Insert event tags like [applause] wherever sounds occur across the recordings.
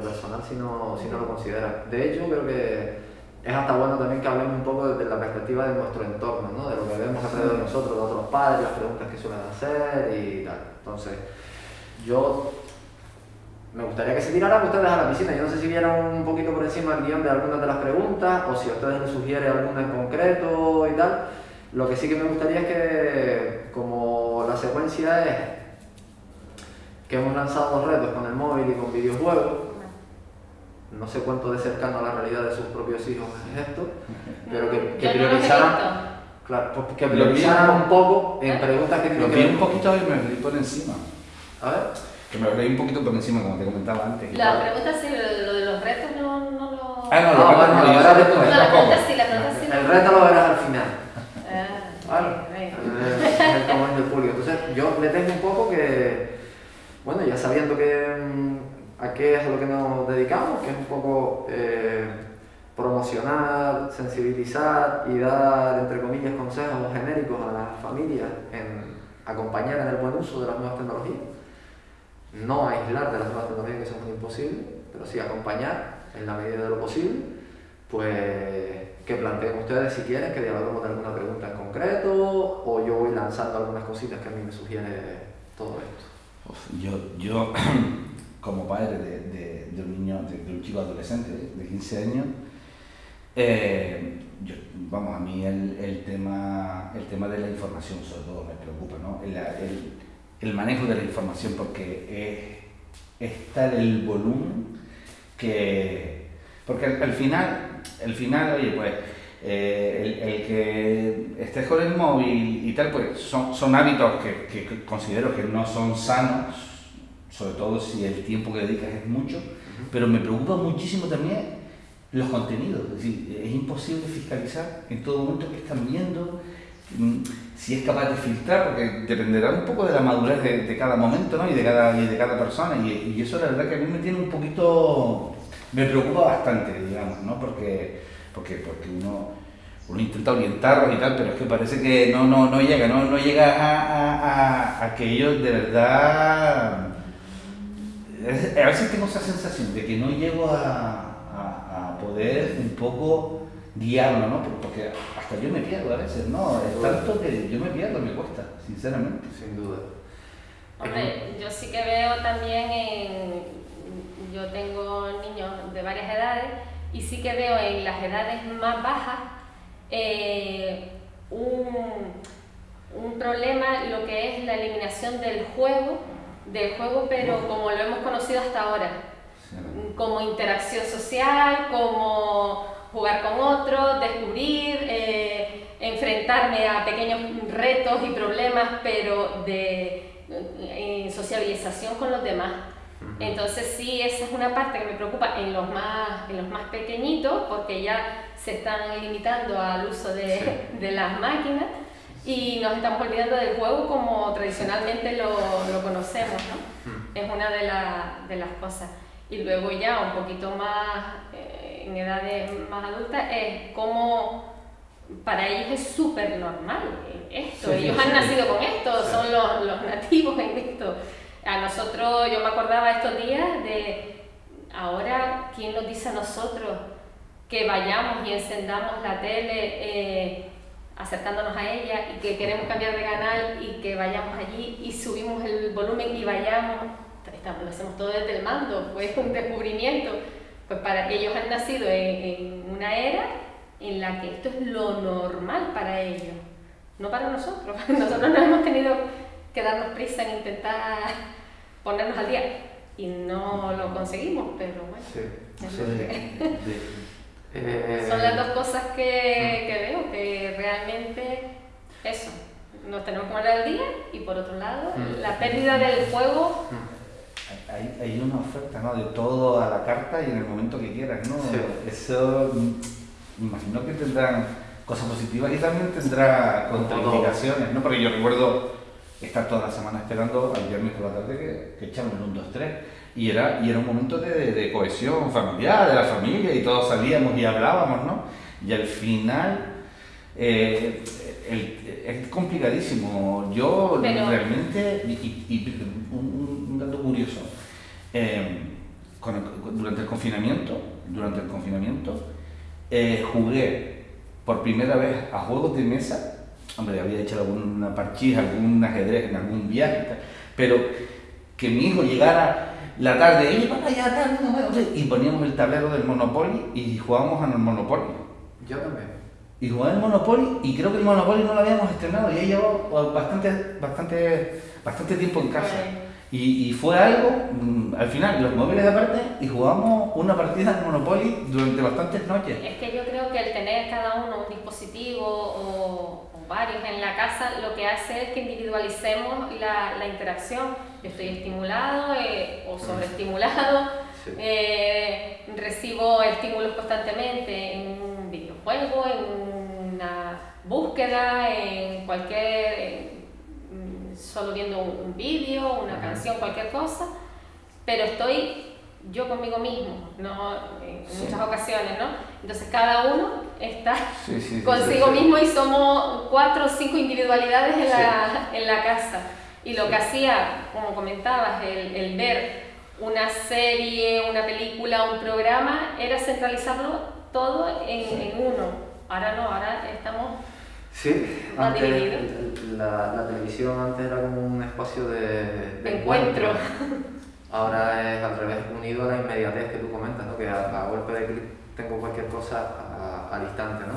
personal si no, si no lo consideran. De hecho, creo que es hasta bueno también que hablemos un poco desde la perspectiva de nuestro entorno, ¿no? de lo que vemos alrededor de nosotros, de otros padres, las preguntas que suelen hacer y tal. Entonces, yo me gustaría que se tiraran ustedes a la piscina. Yo no sé si vieron un poquito por encima el guion de algunas de las preguntas o si a ustedes les sugiere alguna en concreto y tal. Lo que sí que me gustaría es que, como la secuencia es que hemos lanzado dos retos con el móvil y con videojuegos, no sé cuánto de cercano a la realidad de sus propios hijos es esto, pero que, que priorizaran, claro, pues que priorizaran un poco en preguntas que tienen que ver. un poquito y me por encima. A ver. Que me leí un poquito por encima, como te comentaba antes. La pregunta sí, lo, de los retos no, no lo... Ah, no, retos no, no, la pregunta sí, la pregunta sí. El reto lo verás al final. Ah, vale. El tamaño del público. Entonces, yo le tengo un poco que, bueno, ya sabiendo que mm, a qué es a lo que nos dedicamos, que es un poco eh, promocionar, sensibilizar y dar, entre comillas, consejos genéricos a las familias en acompañar en el buen uso de las nuevas tecnologías. No aislar de las nuevas tecnologías que eso es imposible, pero sí acompañar en la medida de lo posible, pues que planteen ustedes si quieren que dialoguemos de alguna pregunta en concreto o yo voy lanzando algunas cositas que a mí me sugiere todo esto. Yo, yo [clears throat] como padre de, de, un niño, de, un chico adolescente de 15 años, eh, vamos, a mí el, el, tema, el tema de la información sobre todo me preocupa, ¿no? El, el, el manejo de la información porque es, es tal el volumen que... Porque al, final, el final, oye, pues eh, el, el, que estés con el móvil y tal, pues son, son hábitos que, que, considero que no son sanos, sobre todo si el tiempo que dedicas es mucho, pero me preocupa muchísimo también los contenidos, es decir, es imposible fiscalizar en todo momento que están viendo, Mm, si es capaz de filtrar, porque dependerá un poco de la madurez de, cada momento ¿no? y, de cada, y de cada persona. Y, y, eso la verdad que a mí me tiene un poquito, me preocupa bastante, digamos, ¿no? porque, porque, porque uno, uno intenta orientarlos y tal, pero es que parece que no, no, no llega, no, no llega a, a, a, que ellos de verdad... A veces tengo esa sensación de que no llego a, a poder un poco guiarlo, ¿no? Porque hasta yo me pierdo a veces, ¿no? Es tanto que yo me pierdo, me cuesta, sinceramente. Sin duda. Hombre, yo sí que veo también en... Yo tengo niños de varias edades y sí que veo en las edades más bajas eh, un, un problema, lo que es la eliminación del juego, del juego, pero como lo hemos conocido hasta ahora, como interacción social, como jugar con otros, descubrir, eh, enfrentarme a pequeños retos y problemas, pero de eh, sociabilización con los demás. Entonces sí, esa es una parte que me preocupa en los más, en los más pequeñitos, porque ya se están limitando al uso de, de las máquinas y nos estamos olvidando del juego como tradicionalmente lo, lo conocemos, ¿no? Es una de, de, las cosas. Y luego ya un poquito más... Eh, en edades más adultas es como para ellos es súper normal esto, ellos han nacido con esto, son los, los, nativos en esto. A nosotros, yo me acordaba estos días de ahora, ¿quién nos dice a nosotros que vayamos y encendamos la tele eh, acercándonos a ella y que queremos cambiar de canal y que vayamos allí y subimos el volumen y vayamos? lo hacemos todo desde el mando, fue un descubrimiento pues para ellos han nacido en, una era en la que esto es lo normal para ellos, no para nosotros. [laughs] Nosotros no hemos tenido que darnos prisa en intentar ponernos al día y no lo conseguimos, pero bueno. Son las dos cosas que, que, veo, que realmente eso, nos tenemos que poner al día y por otro lado, mm. la pérdida del juego mm hay, hay, una oferta ¿no? de todo a la carta y en el momento que quieras, ¿no? Eso imagino que tendrán cosas positivas y también tendrá contraindicaciones, ¿no? Porque yo recuerdo estar toda la semana esperando al viernes por la tarde que, que echaban el 1, 2, 3 y era, y era un momento de, de, cohesión familiar, de la familia y todos salíamos y hablábamos, ¿no? Y al final eh, es complicadísimo. Yo realmente, y, un, dato curioso, eh, durante el confinamiento, durante el confinamiento, eh, jugué por primera vez a juegos de mesa, hombre, había hecho alguna parchís, algún ajedrez en algún viaje, pero que mi hijo llegara la tarde, y para allá, y poníamos el tablero del Monopoly y jugábamos al Monopoly. Yo también. Y jugaba el Monopoly, y creo que el Monopoly no lo habíamos estrenado, y he llevado bastante, bastante, bastante tiempo en casa. Y, fue algo, mm, al final, los móviles aparte, y jugamos una partida de Monopoly durante bastantes noches. Es que yo creo que el tener cada uno un dispositivo o, varios en la casa, lo que hace es que individualicemos la, la interacción. estoy estimulado eh, o sobreestimulado, eh, recibo estímulos constantemente en un videojuego, en una búsqueda, en cualquier solo viendo un, vídeo, una canción, cualquier cosa, pero estoy yo conmigo mismo, ¿no? en muchas ocasiones, ¿no? Entonces cada uno está consigo mismo y somos cuatro o cinco individualidades en la, en la casa. Y lo que hacía, como comentabas, el, el ver una serie, una película, un programa, era centralizarlo todo en, en uno. Ahora no, ahora estamos Sí, antes la, la, televisión antes era como un espacio de, encuentro. [laughs] Ahora es al revés, unido a la inmediatez que tú comentas, ¿no? que a, golpe de clic tengo cualquier cosa al instante. ¿no?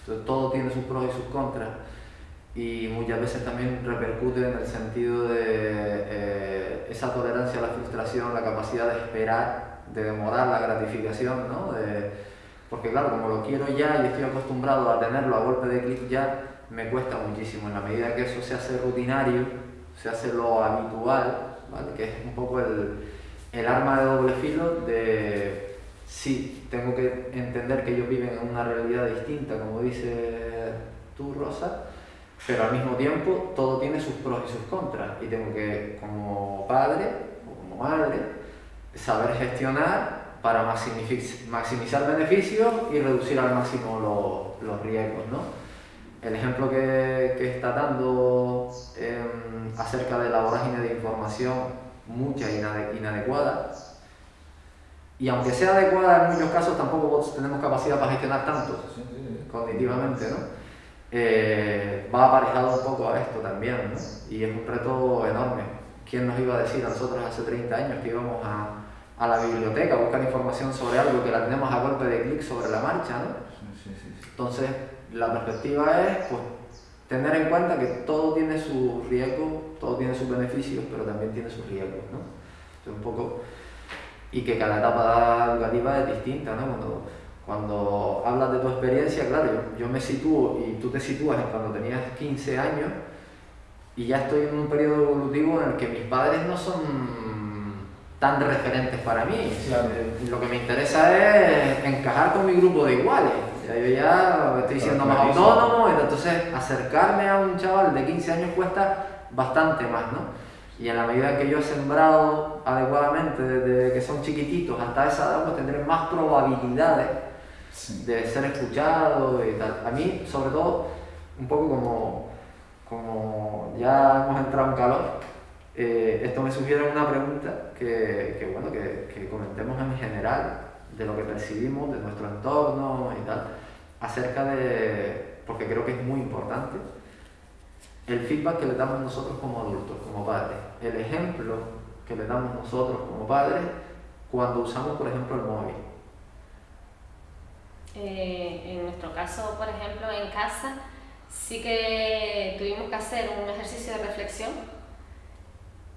Entonces todo tiene sus pros y sus contras y muchas veces también repercute en el sentido de eh, esa tolerancia a la frustración, la capacidad de esperar, de demorar la gratificación, ¿no? de, porque claro, como lo quiero ya y estoy acostumbrado a tenerlo a golpe de clic ya, me cuesta muchísimo. En la medida que eso se hace rutinario, se hace lo habitual, que es un poco el, el arma de doble filo de sí, tengo que entender que ellos viven en una realidad distinta, como dice tú, Rosa, pero al mismo tiempo todo tiene sus pros y sus contras y tengo que, como padre o como madre, saber gestionar para maximizar beneficios y reducir al máximo los, riesgos. ¿no? El ejemplo que, está dando em, acerca de la vorágine de información, mucha inadecuada, y aunque sea adecuada en muchos casos, tampoco tenemos capacidad para gestionar tanto cognitivamente, ¿no? Eh, va aparejado un poco a esto también, ¿no? y es un reto enorme. ¿Quién nos iba a decir a nosotros hace 30 años que íbamos a, a la biblioteca a buscar información sobre algo que la tenemos a golpe de clic sobre la marcha, ¿no? Entonces, la perspectiva es pues, tener en cuenta que todo tiene sus riesgos, todo tiene sus beneficios, pero también tiene sus riesgos, ¿no? un poco... Y que cada etapa educativa es distinta, ¿no? Cuando, cuando hablas de tu experiencia, claro, yo, yo me sitúo y tú te sitúas en cuando tenías 15 años y ya estoy en un periodo evolutivo en el que mis padres no son tan referentes para mí. Lo que me interesa es encajar con mi grupo de iguales. Ya yo ya estoy siendo más autónomo, entonces acercarme a un chaval de 15 años cuesta bastante más, ¿no? Y en la medida que yo he sembrado adecuadamente desde que son chiquititos hasta esa edad, pues tendré más probabilidades de ser escuchado y tal. A mí, sobre todo, un poco como, como ya hemos entrado en calor, eh, esto me sugiere una pregunta que, que bueno, que, que, comentemos en general de lo que percibimos, de nuestro entorno y tal, acerca de, porque creo que es muy importante, el feedback que le damos nosotros como adultos, como padres, el ejemplo que le damos nosotros como padres cuando usamos, por ejemplo, el móvil. Eh, en nuestro caso, por ejemplo, en casa, sí que tuvimos que hacer un ejercicio de reflexión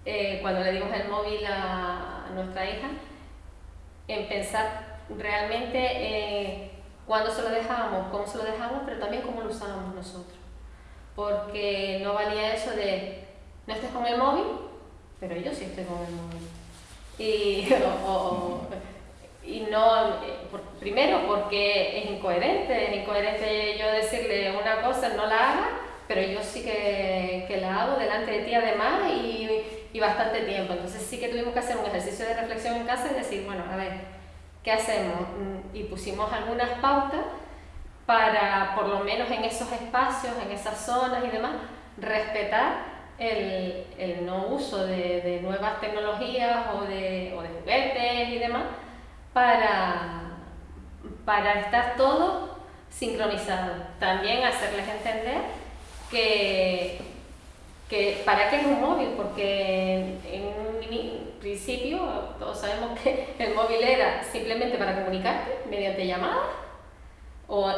eh, cuando le dimos el móvil a, nuestra hija, en pensar realmente eh, cuándo se lo dejamos, cómo se lo dejamos, pero también cómo lo usábamos nosotros. Porque no valía eso de no estés con el móvil, pero yo sí estoy con el móvil. Y, [laughs] y no, primero porque es incoherente, es incoherente yo decirle una cosa, no la haga, pero yo sí que, que la hago delante de ti además y, y, bastante tiempo. Entonces sí que tuvimos que hacer un ejercicio de reflexión en casa y decir, bueno, a ver, ¿qué hacemos? Mm, y pusimos algunas pautas para, por lo menos en esos espacios, en esas zonas y demás, respetar el, el no uso de, de, nuevas tecnologías o de, o de juguetes y demás para, para estar todo sincronizado. También hacerles entender que, que ¿para qué es un móvil? Porque en un principio todos sabemos que el móvil era simplemente para comunicarte mediante llamadas o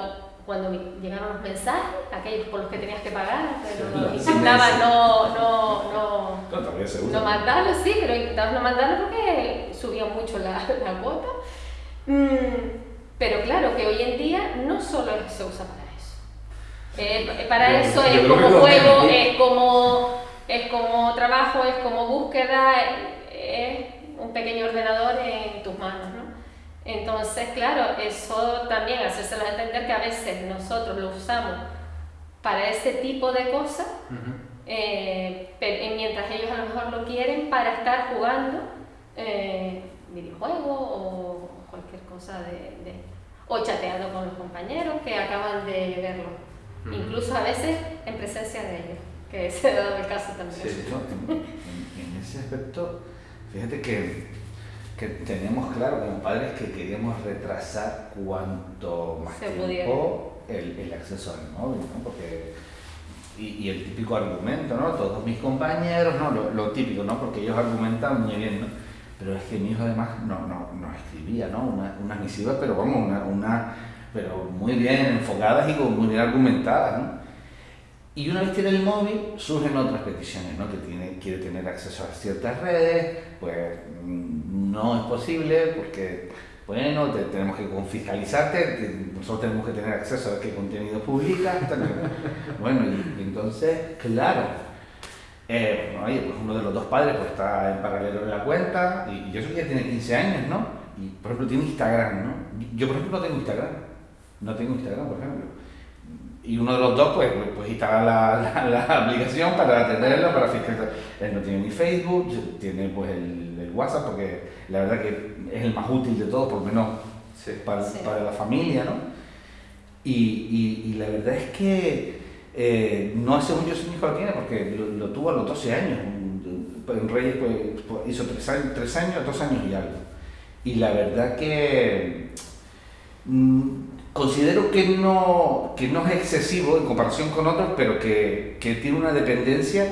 cuando llegaron los mensajes, aquellos por los que tenías que pagar, pero no intentabas no, no, no, no, mandarlo, sí, pero intentabas no mandarlo porque subía mucho la, la cuota. Mm, pero claro que hoy en día no solo se usa para eh, para eso es como juego, es como, es como trabajo, es como búsqueda, es un pequeño ordenador en tus manos, ¿no? Entonces, claro, eso también hacérselo entender que a veces nosotros lo usamos para ese tipo de cosas, eh, pero, mientras ellos a lo mejor lo quieren para estar jugando eh, videojuegos o cualquier cosa de, de, o chateando con los compañeros que acaban de verlo incluso a veces en presencia de ellos, que [laughs] se ha dado el caso también. Sí, en, ese aspecto, fíjate que, que teníamos claro como padres que queríamos retrasar cuanto más tiempo el, el, acceso al móvil, ¿no? Porque, y, y, el típico argumento, ¿no? Todos mis compañeros, ¿no? Lo, lo, típico, ¿no? Porque ellos argumentan muy bien, ¿no? Pero es que mi hijo además no, no, no escribía, ¿no? Una, una misiva, pero vamos, una, una pero muy bien enfocadas y muy bien argumentadas. ¿no? Y una vez tiene el móvil, surgen otras peticiones, ¿no? que tiene, quiere tener acceso a ciertas redes, pues mm, no es posible porque, bueno, tenemos que fiscalizarte, nosotros tenemos que tener acceso a qué contenido publicas. [laughs] bueno, y, entonces, claro, eh, oye, pues uno de los dos padres pues está en paralelo en la cuenta, y, yo sé que ya tiene 15 años, ¿no? Y por ejemplo tiene Instagram, ¿no? Yo por ejemplo no tengo Instagram no tengo Instagram, por ejemplo. Y uno de los dos, pues, pues instala la, la, [laughs] aplicación para tenerlo, para fiscalizar. Él no tiene ni Facebook, tiene pues el, el, WhatsApp, porque la verdad que es el más útil de todos, por lo menos para, para, la familia, ¿no? Y, y, y, la verdad es que eh, no hace un yo su hijo lo tiene, porque lo, tuvo a los 12 años. En Reyes pues, hizo 3 años, tres años, 2 años y algo. Y la verdad que... Mmm, considero que no, que no es excesivo en comparación con otros, pero que, que tiene una dependencia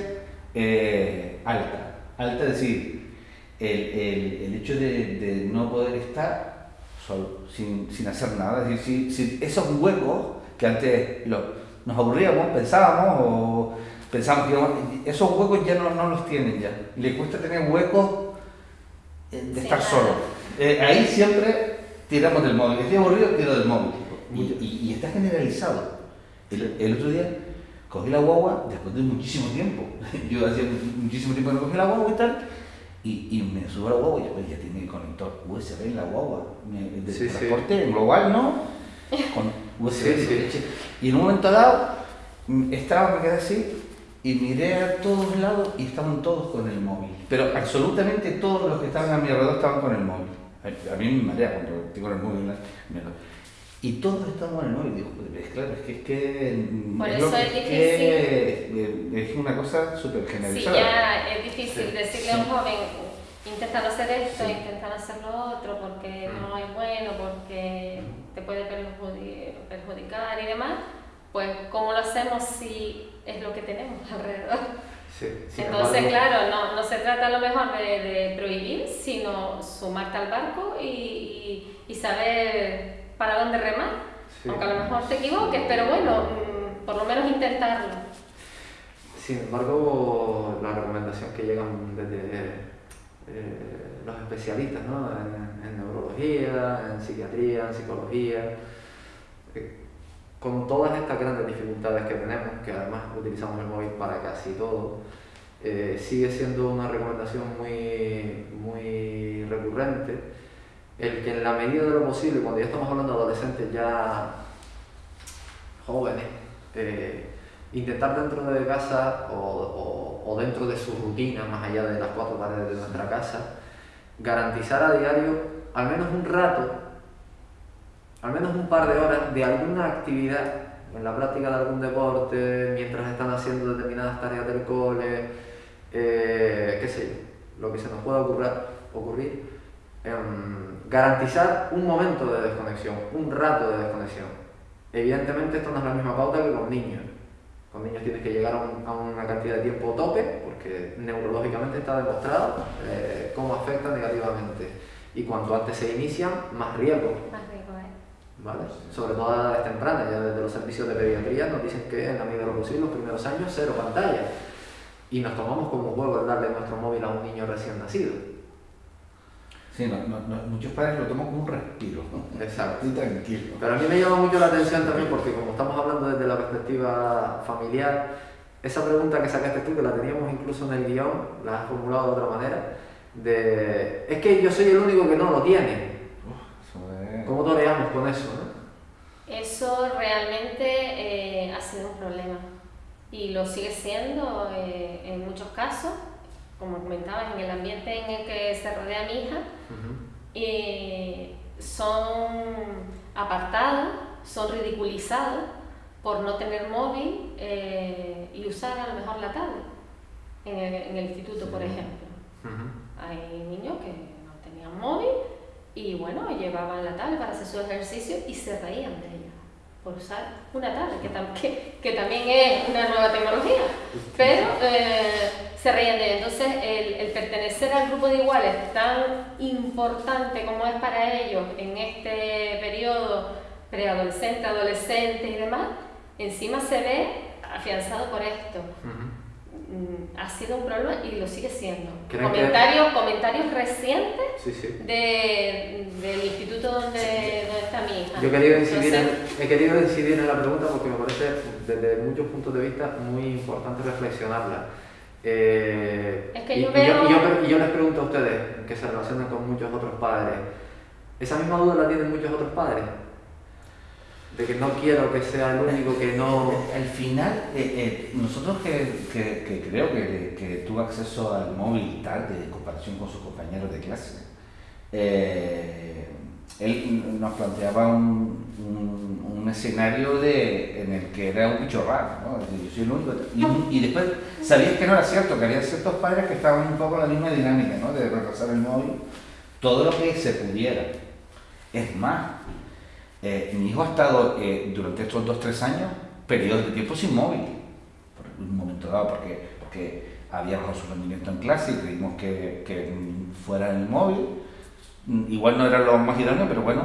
eh, alta. Alta, es decir, el, el, el hecho de, de, no poder estar solo, sin, sin hacer nada. Es decir, si, si esos huecos que antes lo, nos aburríamos, pensábamos o pensábamos que esos huecos ya no, no los tienen ya. Le cuesta tener huecos eh, de estar solo. Eh, ahí siempre tiramos del móvil. Estoy aburrido, tiro del móvil. Y, y, está generalizado. El, el, otro día cogí la guagua después de muchísimo tiempo. [laughs] Yo hacía muchísimo tiempo que no cogí la guagua y tal. Y, y me subo a la guagua y pues ya tiene el conector USB en la guagua. De sí, transporte sí. global, ¿no? Con USB. Sí, y en un momento dado mm, estaba, me quedé así y miré a todos lados y estaban todos con el móvil. Pero absolutamente todos los que estaban a mi alrededor estaban con el móvil. A mí me marea cuando tengo el móvil. Y todos estamos en el móvil. Digo, pues, claro, es que es que. Por es eso es, difícil. es una cosa súper generalizada. Sí, ya es difícil sí, decirle a un joven, intentar hacer esto, sí. intentar hacer lo otro, porque mm. no es bueno, porque te puede perjudicar y demás. Pues, ¿cómo lo hacemos si es lo que tenemos [laughs] alrededor? Sí, Entonces, claro, no, no, se trata a lo mejor de, de prohibir, sino sumarte al barco y, y, y saber para dónde remar. Aunque a lo mejor te equivoques, pero bueno, mm, por lo menos intentarlo. Sin embargo, la recomendación que llegan desde eh, los especialistas ¿no? en, en, neurología, en psiquiatría, en psicología, eh, con todas estas grandes dificultades que tenemos, que además utilizamos el móvil para casi todo, eh, sigue siendo una recomendación muy, muy recurrente el que en la medida de lo posible, cuando ya estamos hablando de adolescentes ya jóvenes, eh, intentar dentro de casa o, o, dentro de su rutina, más allá de las cuatro paredes de nuestra casa, garantizar a diario al menos un rato, al menos un par de horas de alguna actividad, en la práctica de algún deporte, mientras están haciendo determinadas tareas del cole, eh, qué sé yo, lo que se nos pueda ocurrir, ocurrir em, garantizar un momento de desconexión, un rato de desconexión. Evidentemente esto no es la misma pauta que con niños. Con niños tienes que llegar a, una cantidad de tiempo tope, porque neurológicamente está demostrado eh, cómo afecta negativamente. Y cuanto antes se inician, más riesgo. Más riesgo, ¿eh? ¿Vale? Sobre todo a edades tempranas, ya desde los servicios de pediatría nos dicen que en la medida de lo posible los primeros años cero pantalla. Y nos tomamos como juego el darle nuestro móvil a un niño recién nacido. Sí, no, no, muchos padres lo toman como un respiro, ¿no? Exacto. Estoy tranquilo. Pero a mí me llama mucho la atención también porque como estamos hablando desde la perspectiva familiar, esa pregunta que sacaste tú, que la teníamos incluso en el guion, la has formulado de otra manera, de es que yo soy el único que no lo tiene. ¿Cómo toreamos con eso? No? Eso realmente eh, ha sido un problema y lo sigue siendo eh, en muchos casos como comentabas, en el ambiente en el que se rodea mi hija, eh, son apartados, son ridiculizados por no tener móvil eh, y usar a lo mejor la tablet en el, instituto, por ejemplo. Hay niños que no tenían móvil y bueno, llevaban la tablet para hacer su ejercicio y se reían de ella por usar una tablet, que, también es una nueva tecnología, pero eh, se reían de Entonces, el, pertenecer al grupo de iguales, tan importante como es para ellos en este periodo preadolescente, adolescente y demás, encima se ve afianzado por esto. Ha sido un problema y lo sigue siendo. Comentarios, comentarios recientes De, del instituto donde, está mi hija. Yo he querido, incidir en, he querido incidir en la pregunta porque me parece desde muchos puntos de vista muy importante reflexionarla. Eh, es que yo y, veo... y, yo, les pregunto a ustedes, que se relacionan con muchos otros padres, ¿esa misma duda la tienen muchos otros padres? De que no quiero que sea el único que no... Al final, eh, eh, nosotros que, que, creo que, que, tuvo acceso al móvil tarde en comparación con sus compañeros de clase, eh, él nos planteaba un, un, escenario de, en el que era un bicho raro, ¿no? yo soy el único. Y, y, después sabías que no era cierto, que había ciertos padres que estaban un poco en la misma dinámica, ¿no? de retrasar el móvil, todo lo que se pudiera. Es más, eh, mi hijo ha estado eh, durante estos 2-3 años periodos de tiempo sin móvil, por un momento dado, porque, porque había bajado su rendimiento en clase y creímos que, que fuera en el móvil. Igual no era lo más idóneo, pero bueno,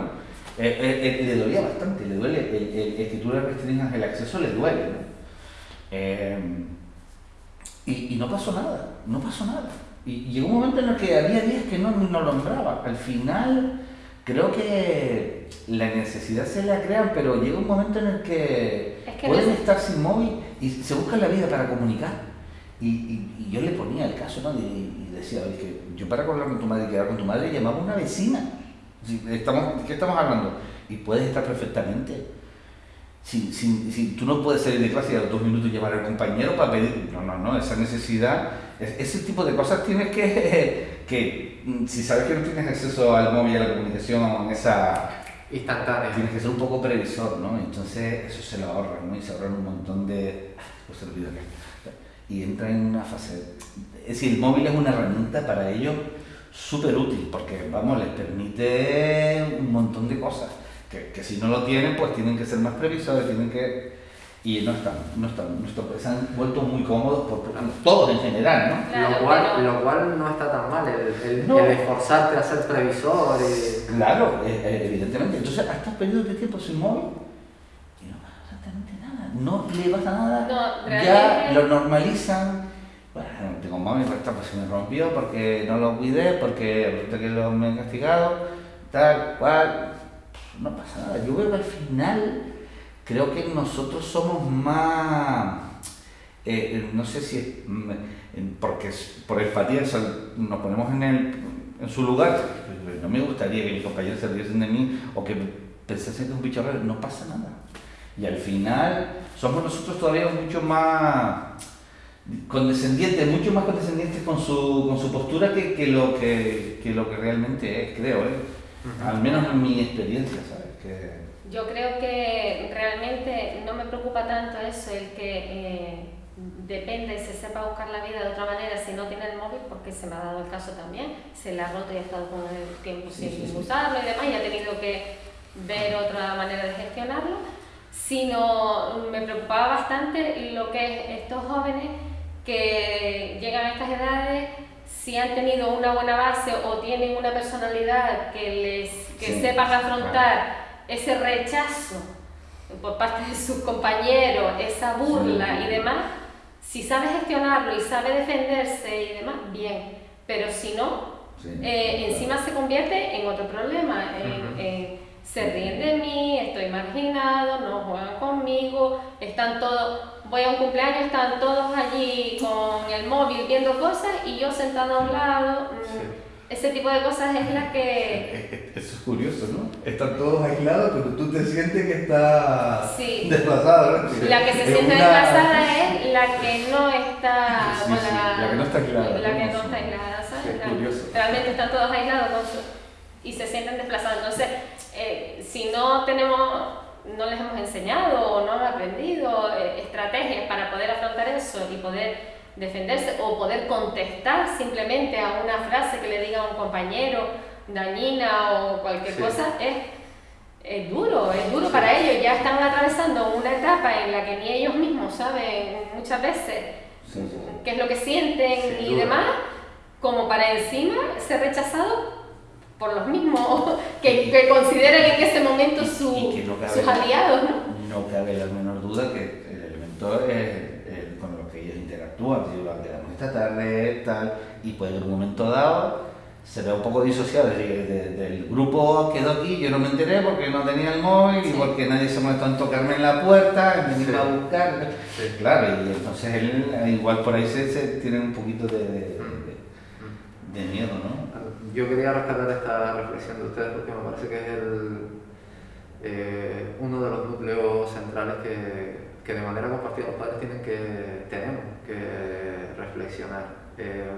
eh, le dolía bastante, le duele, el, el, le restringas el acceso le duele. Y, y, no pasó nada, no pasó nada. Y, llegó un momento en el que había días que no, no lo nombraba. Al final creo que la necesidad se la crean, pero llega un momento en el que, pueden estar sin móvil y se buscan la vida para comunicar. Y, y, yo le ponía el caso, ¿no? Y, decía, oye, que yo para hablar con tu madre y quedar con tu madre llamaba a una vecina. Estamos, ¿Qué estamos hablando? Y puedes estar perfectamente. Si, si, si, tú no puedes salir de clase y a los dos minutos llamar al compañero para pedir. No, no, no, esa necesidad, ese tipo de cosas tienes que, [laughs] que Mm, si sabes que no tienes acceso al móvil y a la comunicación esa instantánea, tienes que ser un poco previsor, ¿no? Entonces eso se lo ahorran, ¿no? Y se ahorran un montón de... Pues. Y entra en una fase... Es decir, el móvil es una herramienta para ellos súper útil, porque, vamos, les permite un montón de cosas. Que, que si no lo tienen, pues tienen que ser más previsores, tienen que y no están, no están, no están, se han vuelto muy cómodos por, todos en general, ¿no? lo, cual, lo cual no está tan mal, el, el, esforzarte a ser previsor. Y... Claro, eh, eh, evidentemente. Entonces, a estos periodos de tiempo sin móvil, y no pasa exactamente nada, no le pasa nada, ya lo normalizan. Bueno, tengo móvil, pues, pues se me rompió porque no lo cuidé, porque que lo me han castigado, tal cual, no pasa nada. Yo veo que al final creo que nosotros somos más, eh, no sé si es mm, porque por empatía nos ponemos en el, en su lugar. No me gustaría que mis compañeros se riesen de mí o que pensasen que es un bicho raro. No pasa nada. Y al final somos nosotros todavía mucho más condescendientes, mucho más condescendientes con su, con su postura que, que lo que, que, lo que realmente es, creo, ¿eh? al menos en mi experiencia, ¿sabes? Que... Yo creo que realmente no me preocupa tanto eso, el que eh, depende, se sepa buscar la vida de otra manera si no tiene el móvil, porque se me ha dado el caso también, se le ha roto y ha estado con el tiempo sin usarlo y demás, y ha tenido que ver otra manera de gestionarlo, sino me preocupaba bastante lo que es estos jóvenes que llegan a estas edades, si han tenido una buena base o tienen una personalidad que les que sepan afrontar ese rechazo por parte de sus compañeros, esa burla y demás, si sabe gestionarlo y sabe defenderse y demás, bien, pero si no, eh, encima se convierte en otro problema, en se ríen de mí, estoy marginado, no juegan conmigo, están todos, voy a un cumpleaños, están todos allí con el móvil viendo cosas y yo sentado a un lado. Mm, ese tipo de cosas es la que... [laughs] Eso es curioso, ¿no? Están todos aislados, pero tú te sientes que estás desplazado, ¿no? La que se siente desplazada es la que no está... la, que no está aislada. La que no está aislada, ¿sabes? Realmente están todos aislados y se sienten desplazados. Entonces, eh, si no tenemos, no les hemos enseñado o no han aprendido eh, estrategias para poder afrontar eso y poder defenderse o poder contestar simplemente a una frase que le diga a un compañero dañina o cualquier cosa, es, es, duro, es duro para ellos. Ya están atravesando una etapa en la que ni ellos mismos saben muchas veces qué es lo que sienten y demás, como para encima ser rechazado por los mismos [laughs] que, que consideran en ese momento su, sus aliados, ¿no? No cabe la menor duda que el elemento es, si lo quedamos esta tarde, tal, y que en un momento dado se vea un poco disociado, es decir, del grupo quedó aquí, yo no me enteré porque no tenía el móvil y porque nadie se molestó en tocarme en la puerta, en venir a buscar, claro, y entonces él, igual por ahí se, se tiene un poquito de, de, de miedo, ¿no? yo quería rescatar esta reflexión de ustedes porque me parece que es el, eh, uno de los núcleos centrales que, que, de manera compartida los padres tienen que, tenemos que reflexionar. Eh,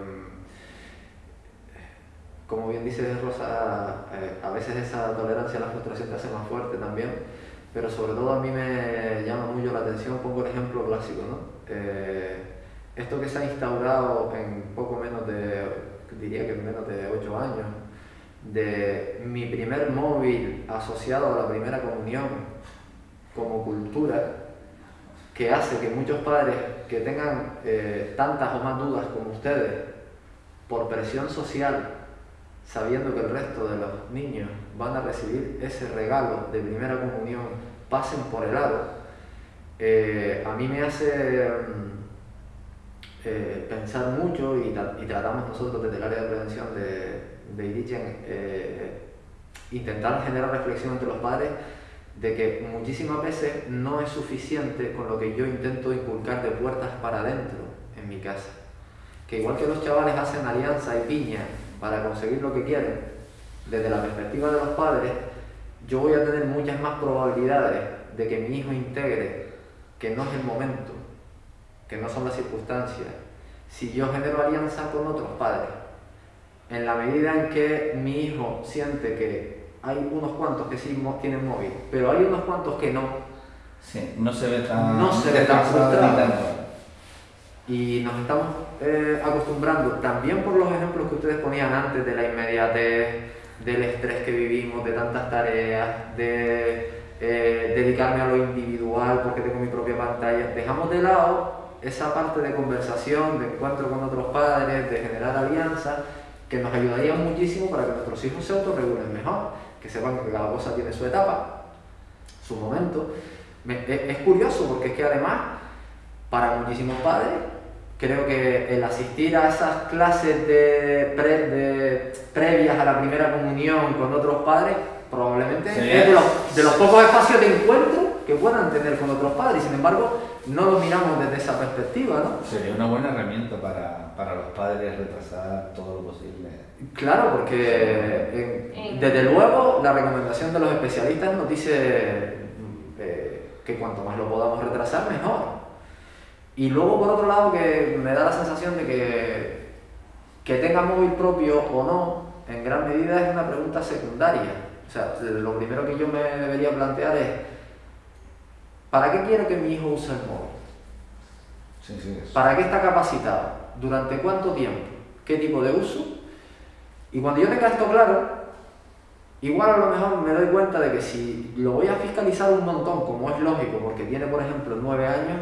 como bien dice Rosa, eh, a veces esa tolerancia a la frustración te hace más fuerte también, pero sobre todo a mí me llama mucho la atención, pongo el ejemplo clásico, ¿no? esto que se ha instaurado en poco menos de diría que menos de 8 años, de mi primer móvil asociado a la primera comunión como cultura, que hace que muchos padres que tengan eh, tantas o más dudas como ustedes, por presión social, sabiendo que el resto de los niños van a recibir ese regalo de primera comunión, pasen por el aro, eh, a mí me hace mm, eh, pensar mucho y, tratamos nosotros desde el área de prevención de, de eh, intentar generar reflexión entre los padres de que muchísimas veces no es suficiente con lo que yo intento inculcar de puertas para adentro en mi casa. Que igual que los chavales hacen alianza y piña para conseguir lo que quieren, desde la perspectiva de los padres, yo voy a tener muchas más probabilidades de que mi hijo integre que no es el momento, que no son las circunstancias, si yo genero alianza con otros padres, en la medida en que mi hijo siente que hay unos cuantos que sí tienen móvil, pero hay unos cuantos que no, sí, no se ve tan, no se ve tan frustrado. Y nos estamos eh, acostumbrando, también por los ejemplos que ustedes ponían antes de la inmediatez, del estrés que vivimos, de tantas tareas, de eh, dedicarme a lo individual porque tengo mi propia pantalla, dejamos de lado esa parte de conversación, de encuentro con otros padres, de generar alianza, que nos ayudaría muchísimo para que nuestros hijos se autorregulen mejor, que sepan que cada cosa tiene su etapa, su momento. es, curioso porque es que además, para muchísimos padres, creo que el asistir a esas clases de, de previas a la primera comunión con otros padres, probablemente es de los, de los pocos espacios de encuentro que puedan tener con otros padres. Sin embargo, no lo miramos desde esa perspectiva, ¿no? Sería una buena herramienta para, para los padres retrasar todo lo posible. Claro, porque desde luego la recomendación de los especialistas nos dice eh, que cuanto más lo podamos retrasar, mejor. Y luego, por otro lado, que me da la sensación de que que tenga móvil propio o no, en gran medida es una pregunta secundaria. O sea, lo primero que yo me debería plantear es, ¿para qué quiero que mi hijo use el móvil? ¿Para qué está capacitado? ¿Durante cuánto tiempo? ¿Qué tipo de uso? Y cuando yo tenga esto claro, igual a lo mejor me doy cuenta de que si lo voy a fiscalizar un montón, como es lógico, porque tiene por ejemplo nueve años,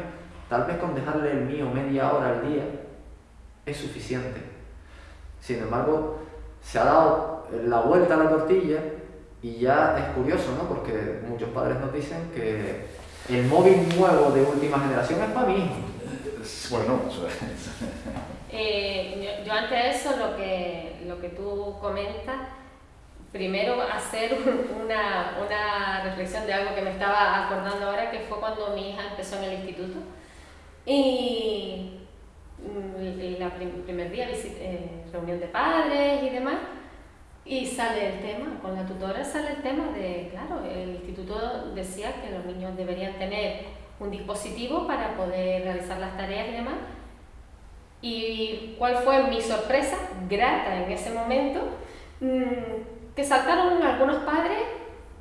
tal vez con dejarle el mío media hora al día es suficiente. Sin embargo, se ha dado la vuelta a la tortilla y ya es curioso, ¿no? Porque muchos padres nos dicen que el móvil nuevo de última generación es para mí. Bueno, [laughs] eh, yo, antes de eso, lo que, lo que tú comentas, primero hacer [laughs] una, una, reflexión de algo que me estaba acordando ahora, que fue cuando mi hija empezó en el instituto. Y mm, la primer día, eh, reunión de padres y demás, y sale el tema, con la tutora sale el tema de, claro, el instituto decía que los niños deberían tener un dispositivo para poder realizar las tareas y demás. ¿Y cuál fue mi sorpresa? Grata en ese momento, mm, que saltaron algunos padres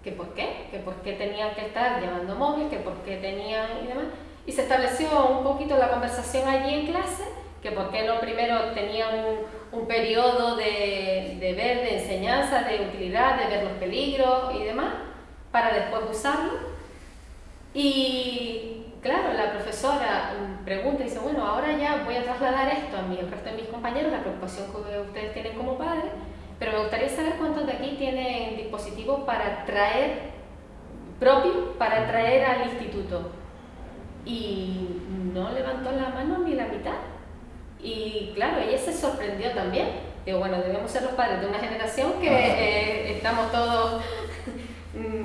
que por qué, que por qué tenían que estar llevando móvil, que por qué tenían y demás. Y se estableció un poquito la conversación allí en clase, que por qué no primero tenían un periodo de, de, ver, de enseñanza, de utilidad, de ver los peligros y demás, para después usarlo. Y claro, la profesora pregunta y dice, bueno, ahora ya voy a trasladar esto a el resto de mis compañeros, la preocupación que ustedes tienen como padres, pero me gustaría saber cuántos de aquí tienen dispositivos para traer, propio, para traer al instituto. Y no levantó la mano ni la mitad. Y claro, ella se sorprendió también. Digo, bueno, debemos ser los padres de una generación que eh, estamos todos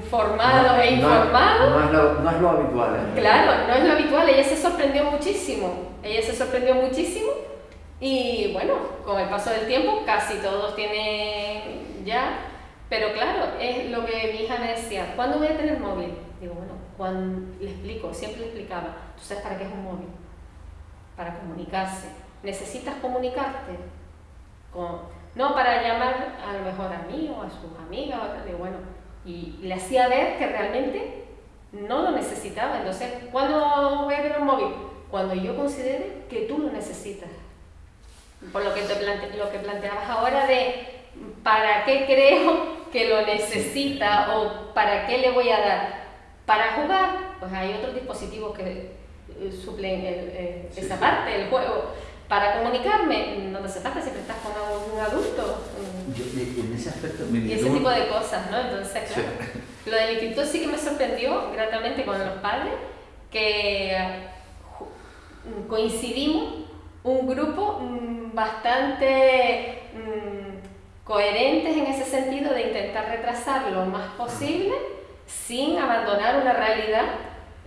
formados e informados. No, es lo, no es lo habitual. ¿eh? Claro, no es lo habitual. Ella se sorprendió muchísimo. Ella se sorprendió muchísimo. Y bueno, con el paso del tiempo casi todos tienen ya. Pero claro, es lo que mi hija me decía, ¿cuándo voy a tener móvil? Digo, bueno, cuando le explico, siempre le explicaba, ¿tú sabes para qué es un móvil? Para comunicarse necesitas comunicarte con, no para llamar a lo mejor a mí o a sus amigas, o bueno, y le hacía ver que realmente no lo necesitaba. Entonces, ¿cuándo voy a tener un móvil? Cuando yo considere que tú lo necesitas. Por lo que, te plante, lo que planteabas ahora de para qué creo que lo necesita o para qué le voy a dar. Para jugar, pues hay otros dispositivos que eh, suplen esa parte del juego para comunicarme, no te falta, siempre estás con un adulto. Yo, en ese aspecto Y ese tipo de cosas, ¿no? Entonces, claro. Lo del instituto sí que me sorprendió gratamente con los padres, que coincidimos un grupo mm, bastante mm, coherentes en ese sentido de intentar retrasar lo más posible sin abandonar una realidad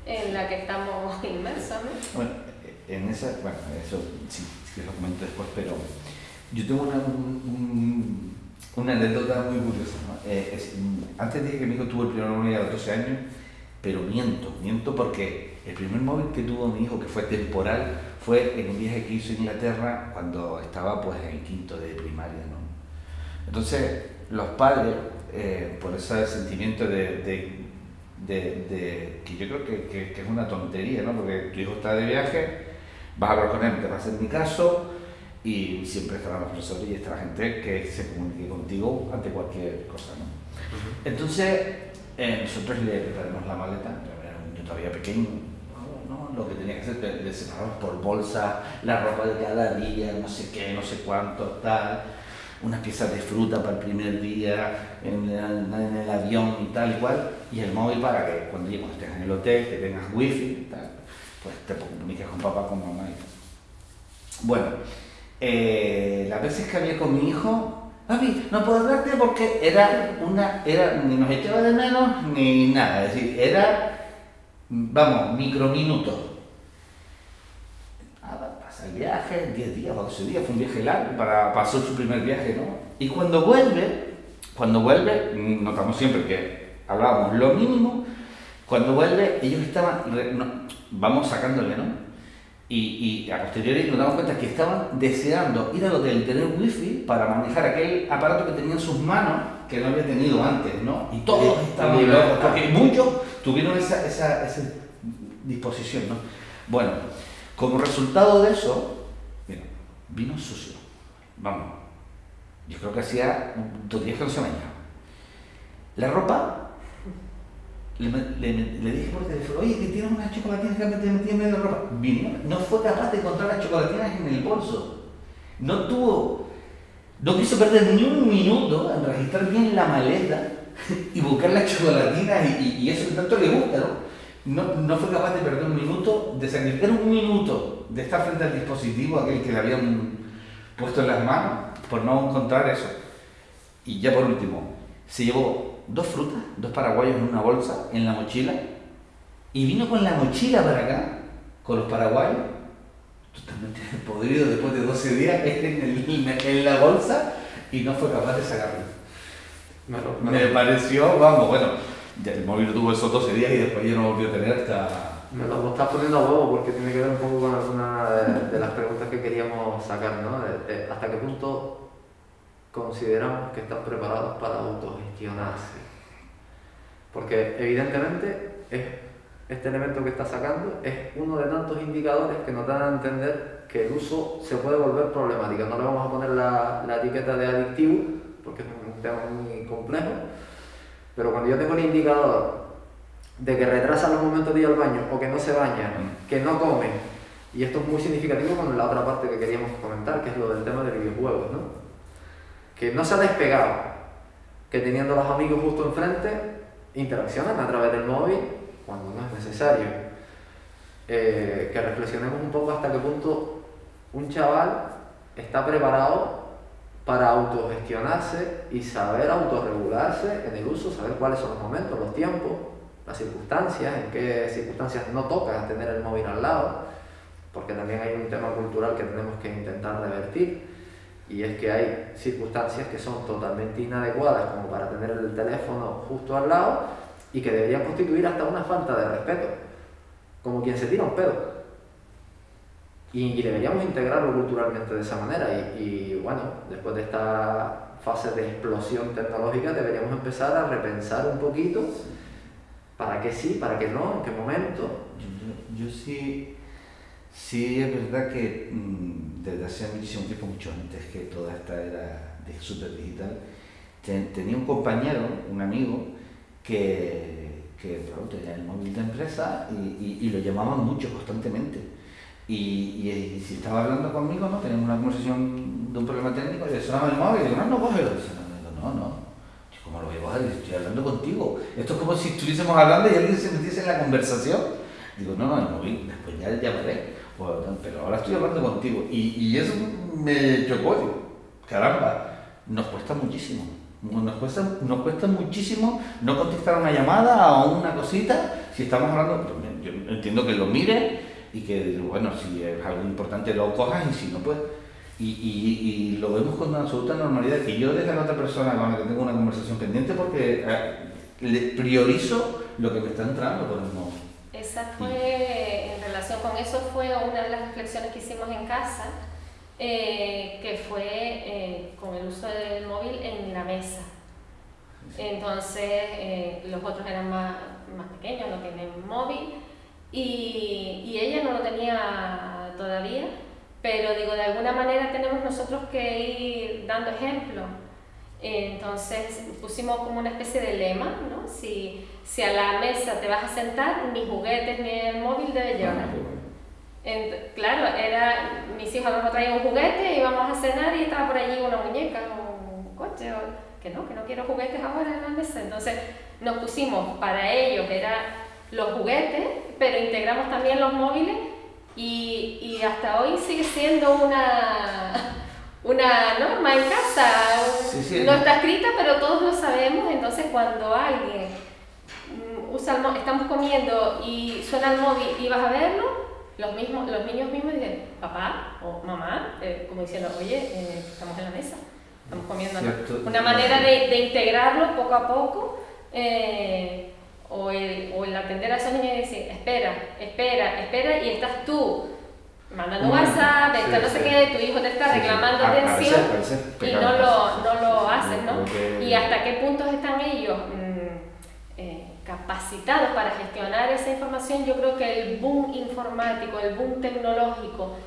en la que estamos [laughs] inmersos. ¿no? En esa, bueno, eso sí, sí lo comento después, pero yo tengo una, una anécdota muy curiosa. Eh, antes dije que mi hijo tuvo el primer móvil a los 12 años, pero miento, miento porque el primer móvil que tuvo mi hijo, que fue temporal, fue en un viaje que hizo a Inglaterra cuando estaba pues en el quinto de primaria. ¿no? Entonces, los padres, eh, por ese sentimiento de, de, de, que yo creo que, que, que, es una tontería, ¿no? porque tu hijo está de viaje, vas a hablar con él, te va a hacer mi caso y siempre estarán los profesores y estará gente que se comunique contigo ante cualquier cosa. ¿no? Entonces, eh, nosotros le preparamos la maleta, era un niño todavía pequeño, ¿no? lo que tenía que hacer, le separamos por bolsa la ropa de cada día, no sé qué, no sé cuánto, tal, unas piezas de fruta para el primer día en, en, el avión y tal y cual, y el móvil para que cuando, cuando estés en el hotel, que tengas wifi y tal pues te comuniques con papá, con mamá. Bueno, eh, las veces que había con mi hijo, papi, no puedo hablarte porque era una, era, ni nos echaba de menos ni nada, es decir, era vamos, microminutos. Nada, pasa el viaje, 10 días o 12 días, fue un viaje largo, para, pasó su primer viaje, ¿no? Y cuando vuelve, cuando vuelve, notamos siempre que hablábamos lo mínimo, cuando vuelve ellos estaban, vamos sacándole, ¿no? Y, y, a posteriori nos damos cuenta que estaban deseando ir al hotel, tener wifi para manejar aquel aparato que tenía en sus manos que no había tenido antes, ¿no? Y todos estaban locos, porque muchos tuvieron esa, esa, esa, disposición, ¿no? Bueno, como resultado de eso, mira, vino sucio, vamos, yo creo que hacía dos días que no se bañaba. La ropa le, le, dije por teléfono, oye, que tienes unas chocolatinas que me metí en medio de ropa. Vino, no fue capaz de encontrar las chocolatinas en el bolso. No tuvo, no quiso perder ni un minuto en registrar bien la maleta y buscar las chocolatinas y, y, eso que tanto le gusta, ¿no? ¿no? No fue capaz de perder un minuto, de sacrificar un minuto de estar frente al dispositivo, aquel que le habían puesto en las manos, por no encontrar eso. Y ya por último, se llevó dos frutas, dos paraguayos en una bolsa, en la mochila, y vino con la mochila para acá, con los paraguayos, totalmente [laughs] podrido después de 12 días [laughs] en, en la bolsa, y no fue capaz de sacarlo. Me, pareció, vamos, bueno, ya el móvil tuvo esos 12 días y después ya no volvió a tener hasta... Me lo estás poniendo a huevo porque tiene que ver un poco con alguna de, las preguntas que queríamos sacar, ¿no? ¿Hasta qué punto consideramos que están preparados para autogestionarse. Porque evidentemente es, este elemento que está sacando es uno de tantos indicadores que nos dan a entender que el uso se puede volver problemático. No le vamos a poner la, la etiqueta de adictivo, porque es un tema muy complejo, pero cuando yo tengo el indicador de que retrasa los momentos de ir al baño o que no se baña, que no come, y esto es muy significativo con la otra parte que queríamos comentar, que es lo del tema de videojuegos, ¿no? Que no se ha despegado, que teniendo los amigos justo enfrente, interaccionan a través del móvil cuando no es necesario. Eh, que reflexionemos un poco hasta qué punto un chaval está preparado para autogestionarse y saber autorregularse en el uso, saber cuáles son los momentos, los tiempos, las circunstancias, en qué circunstancias no toca tener el móvil al lado, porque también hay un tema cultural que tenemos que intentar revertir y es que hay circunstancias que son totalmente inadecuadas como para tener el teléfono justo al lado y que deberían constituir hasta una falta de respeto, como quien se tira un pedo. Y, deberíamos integrarlo culturalmente de esa manera y, bueno, después de esta fase de explosión tecnológica deberíamos empezar a repensar un poquito para qué sí, para qué no, en qué momento. Yo, sí, sí es verdad que... Mm, desde hace muchísimo tiempo, mucho antes que toda esta era de super digital, tenía un compañero, un amigo, que, que tenía el móvil de empresa y, y, lo llamaban mucho, constantemente. Y, y, si estaba hablando conmigo, ¿no? teníamos una conversación de un problema técnico, y le sonaba el móvil y digo, no, no, cógelo. no, no, ¿cómo lo voy a coger? Estoy hablando contigo. Esto es como si estuviésemos hablando y alguien se metiese en la conversación. Digo, no, no, el móvil, después ya llamaré pero ahora estoy hablando contigo. Y, eso me chocó. caramba, nos cuesta muchísimo. Nos cuesta, nos cuesta muchísimo no contestar una llamada o una cosita si estamos hablando. Yo entiendo que lo mire y que, bueno, si es algo importante lo cojas y si no, pues. Y, y, lo vemos con absoluta normalidad. Que yo deje a otra persona con la que tengo una conversación pendiente porque eh, le priorizo lo que me está entrando por el móvil. Esa fue, en relación con eso, fue una de las reflexiones que hicimos en casa, eh, que fue eh, con el uso del móvil en la mesa. Entonces, eh, los otros eran más, más pequeños, no tienen móvil, y, y ella no lo tenía todavía, pero digo, de alguna manera tenemos nosotros que ir dando ejemplo entonces pusimos como una especie de lema, ¿no? Si, si a la mesa te vas a sentar, ni juguetes ni el móvil debe llevar. claro, era, mis hijos no traían un juguete, íbamos a cenar y estaba por allí una muñeca o un coche, que no, que no quiero juguetes ahora en la mesa. Entonces nos pusimos para ellos, era los juguetes, pero integramos también los móviles y, y hasta hoy sigue siendo una una norma en casa. no está escrita, pero todos lo sabemos. Entonces, cuando alguien, usa el estamos comiendo y suena el móvil y vas a verlo, los, mismos, los niños mismos dicen, papá o mamá, eh, como diciendo, oye, eh, estamos en la mesa, estamos comiendo. Una manera de, de, integrarlo poco a poco. Eh, o el, o el atender a esos niños y decir, espera, espera, espera, y estás tú mandando WhatsApp, sí, no sé qué, tu hijo te está reclamando atención y no lo, no lo haces, ¿no? Y hasta qué puntos están ellos mm, eh, capacitados para gestionar esa información, yo creo que el boom informático, el boom tecnológico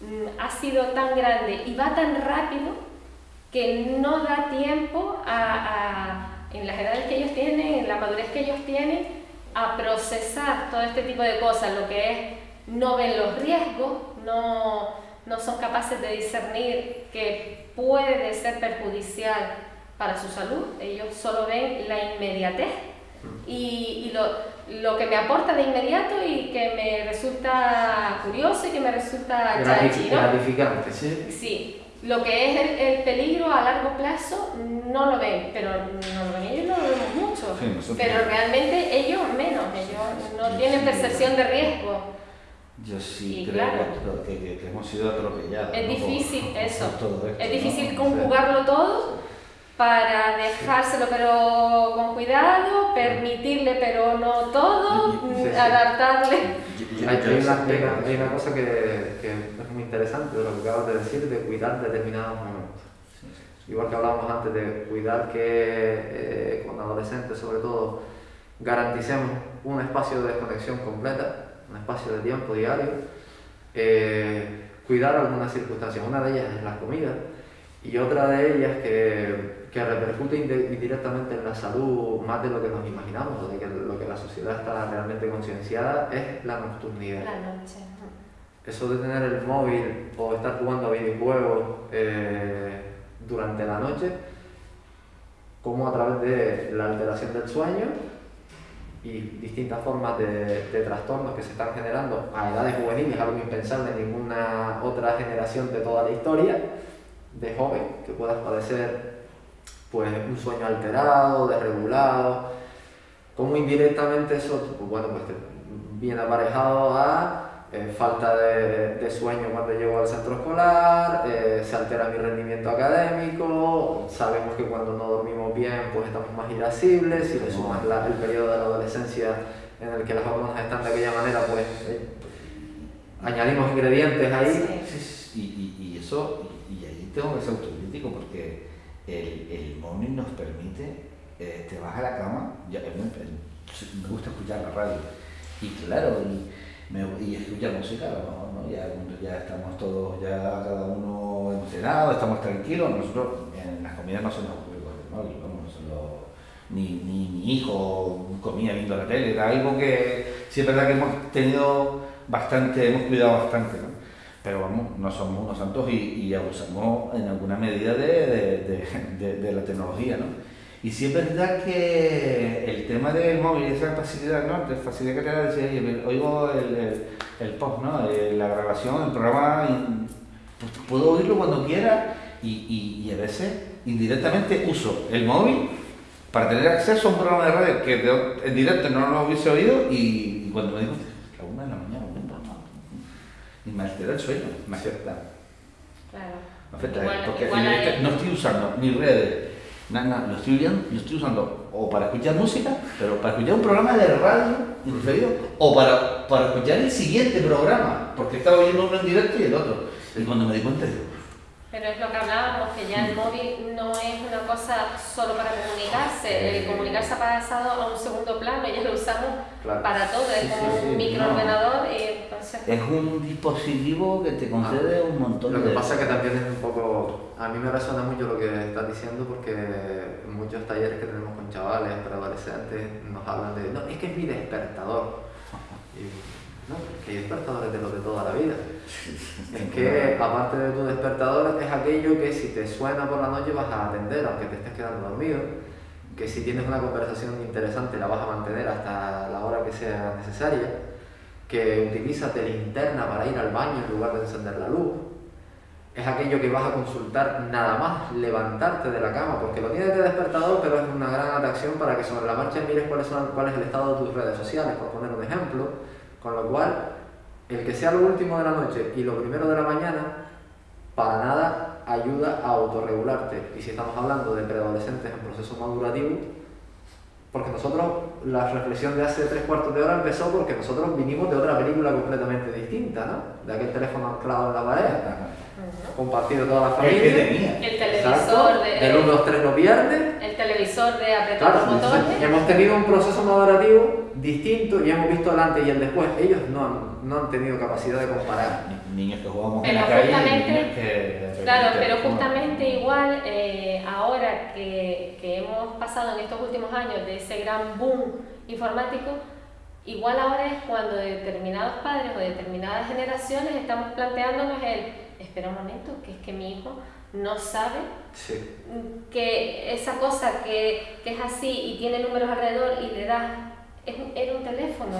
mm, ha sido tan grande y va tan rápido que no da tiempo a en las edades que ellos tienen, en la madurez que ellos tienen, a procesar todo este tipo de cosas, lo que es no ven los riesgos, no, no son capaces de discernir que puede ser perjudicial para su salud, ellos solo ven la inmediatez y, y lo, lo, que me aporta de inmediato y que me resulta curioso y que me resulta gratificante. ¿sí? sí, lo que es el, peligro a largo plazo no lo ven, pero no lo ven ellos, no lo vemos mucho. pero realmente ellos menos, ellos no tienen percepción de riesgo. Yo sí creo que, hemos sido atropellados. Es difícil eso, es difícil conjugarlo todo para dejárselo pero con cuidado, permitirle pero no todo, adaptarle. Hay, una, cosa que, que, es muy interesante de lo que acabas de decir, de cuidar determinados momentos. Igual que hablábamos antes de cuidar que eh, con adolescentes sobre todo garanticemos un espacio de desconexión completa, un espacio de tiempo diario, eh, cuidar algunas circunstancias. Una de ellas es la comida y otra de ellas que que repercute indirectamente en la salud más de lo que nos imaginamos, o de que lo que la sociedad está realmente concienciada, es la nocturnidad. La noche. Eso de tener el móvil o estar jugando a videojuegos eh, durante la noche, como a través de la alteración del sueño y distintas formas de, de, trastornos que se están generando a edades juveniles, algo impensable en ninguna otra generación de toda la historia, de joven que puedas padecer pues un sueño alterado, desregulado, como indirectamente eso, pues, bueno, pues viene aparejado a eh, falta de, sueño cuando llego al centro escolar, eh, se altera mi rendimiento académico, sabemos que cuando no dormimos bien pues estamos más irascibles, si le sumas el periodo de la adolescencia en el que las hormonas están de aquella manera, pues eh, añadimos ingredientes ahí. Sí, y, y, eso, y ahí tengo que ser autocrítico porque el, el móvil nos permite, eh, te vas a la cama, ya, me, gusta escuchar la radio, y claro, y, me, y escuchar música, ¿no? Ya, ya, estamos todos, ya cada uno emocionado, estamos tranquilos, nosotros en las comidas no móvil, no son ni, ni mi hijo comía viendo la tele, era algo que sí es verdad que hemos tenido bastante, hemos cuidado bastante, ¿no? pero vamos, no somos unos santos y, abusamos en alguna medida de, de, de, la tecnología, ¿no? Y sí es verdad que el tema del móvil, esa facilidad, ¿no? La facilidad que te da, decir, oigo el, el, post, ¿no? La grabación, el programa, puedo oírlo cuando quiera y, y, y, a veces indirectamente uso el móvil para tener acceso a un programa de radio que en directo no lo hubiese oído y, cuando me digo, la una de la mañana, y me altera el sueño, me afecta. Claro. Me afecta, porque no estoy usando ni redes, nada, lo estoy, viendo, lo estoy usando o para escuchar música, pero para escuchar un programa de radio referido, o para, para escuchar el siguiente programa, porque estaba oyendo uno en directo y el otro. Y cuando me di cuenta, digo, pero es lo que hablábamos, que ya el móvil no es una cosa solo para comunicarse, el comunicarse ha pasado a un segundo plano, ya lo usamos para todo, es como un microordenador y entonces... Es un dispositivo que te concede ah, un montón de... Lo que pasa es que también es un poco... A mí me resuena mucho lo que estás diciendo porque en muchos talleres que tenemos con chavales, adolescentes, nos hablan de, no, es que es mi despertador. ¿No? que hay despertadores de los de toda la vida. [laughs] Es que aparte de tu despertador es aquello que si te suena por la noche vas a atender aunque te estés quedando dormido, que si tienes una conversación interesante la vas a mantener hasta la hora que sea necesaria, que utilizas de linterna para ir al baño en lugar de encender la luz, es aquello que vas a consultar nada más levantarte de la cama, porque lo tienes de despertador, pero es una gran atracción para que sobre la marcha mires cuál es, cuál es el estado de tus redes sociales, por poner un ejemplo, con lo cual el que sea lo último de la noche y lo primero de la mañana, para nada ayuda a autorregularte. Y si estamos hablando de preadolescentes en proceso madurativo, porque nosotros, la reflexión de hace tres cuartos de hora empezó porque nosotros vinimos de otra película completamente distinta, ¿no? De aquel teléfono anclado en la pared, compartido toda la familia. El, televisor de... El 1, 2, 3 no pierde. El televisor de apretar los botones. Hemos tenido un proceso madurativo distinto y hemos visto el antes y el después. Ellos no han, no han tenido capacidad de comparar. Niños que jugamos en la calle Claro, pero justamente igual eh, ahora que, que hemos pasado en estos últimos años de ese gran boom informático, igual ahora es cuando determinados padres o determinadas generaciones estamos planteándonos el espera un momento, que es que mi hijo no sabe que esa cosa que, que, es así y tiene números alrededor y le da es, era un teléfono.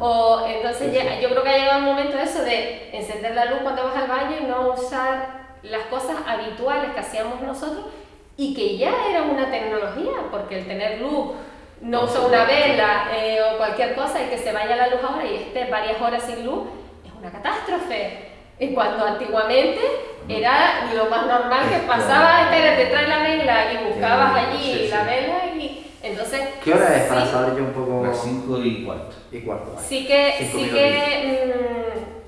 O entonces yo creo que ha llegado el momento de eso de encender la luz cuando vas al baño y no usar las cosas habituales que hacíamos nosotros y que ya era una tecnología, porque el tener luz, no usa una vela eh, o cualquier cosa y que se vaya la luz ahora y esté varias horas sin luz, es una catástrofe. Y cuando antiguamente era lo más normal que pasaba, espérate, trae la vela y buscabas allí la vela y entonces... ¿Qué hora es para saber yo un poco? Las 5 y cuarto. Y cuarto, Sí que, sí que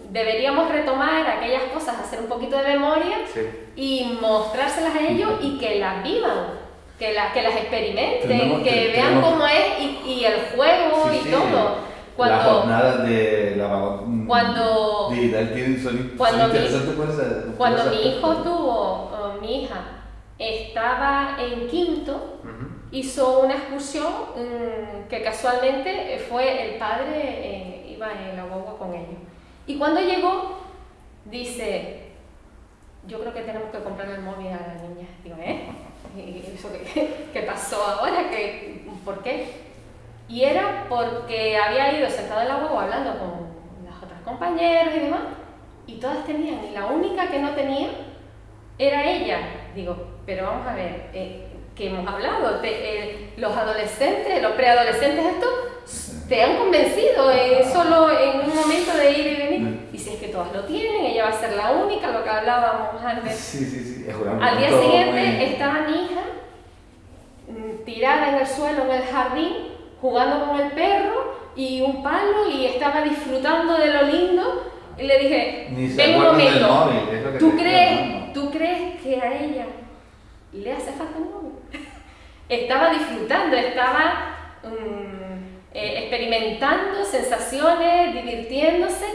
mm, deberíamos retomar aquellas cosas, hacer un poquito de memoria y mostrárselas a ellos y que las vivan. Que, las que las experimenten, que vean cómo es y, y el juego y todo. Cuando, la jornada de la mm, cuando, cuando, mi, cuando mi hijo tuvo, mi hija, estaba en quinto, hizo una excursión mm, que casualmente fue el padre, eh, iba en la guagua con ellos. Y cuando llegó, dice, yo creo que tenemos que comprarle el móvil a la niña. Digo, ¿eh? ¿Y eso qué, [laughs] qué pasó ahora? ¿Qué, ¿Por qué? Y era porque había ido sentado en la huevo hablando con las otras compañeras y demás, y todas tenían, y la única que no tenía era ella. Digo, pero vamos a ver, eh, que hemos hablado, eh, los adolescentes, los preadolescentes estos, te han convencido solo en un momento de ir y venir. Mm. Y si es que todas lo tienen, ella va a ser la única, lo que hablábamos antes. Sí, sí, sí. Al día siguiente estaba mi hija mm, tirada en el suelo en el jardín jugando con el perro y un palo y estaba disfrutando de lo lindo. Y le dije, ven un momento, ¿tú, crees, ¿tú crees que a ella le hace falta un móvil? Estaba disfrutando, estaba mm, eh, experimentando sensaciones, divirtiéndose